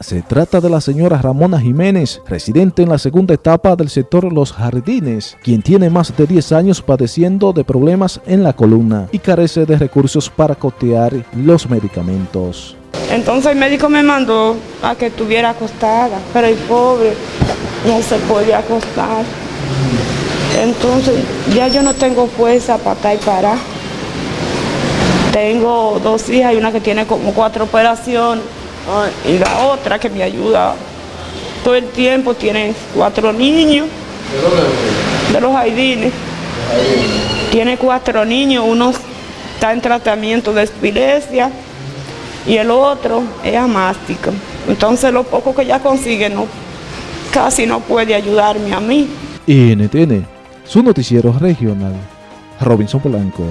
Se trata de la señora Ramona Jiménez, residente en la segunda etapa del sector Los Jardines, quien tiene más de 10 años padeciendo de problemas en la columna y carece de recursos para costear los medicamentos. Entonces el médico me mandó a que estuviera acostada, pero el pobre no se podía acostar. Entonces ya yo no tengo fuerza para estar y parar. Tengo dos hijas y una que tiene como cuatro operaciones y la otra que me ayuda todo el tiempo tiene cuatro niños de los Haidines. Tiene cuatro niños, uno está en tratamiento de epilepsia y el otro es amástica. Entonces lo poco que ella consigue no, casi no puede ayudarme a mí. NTN, su noticiero regional, Robinson Polanco.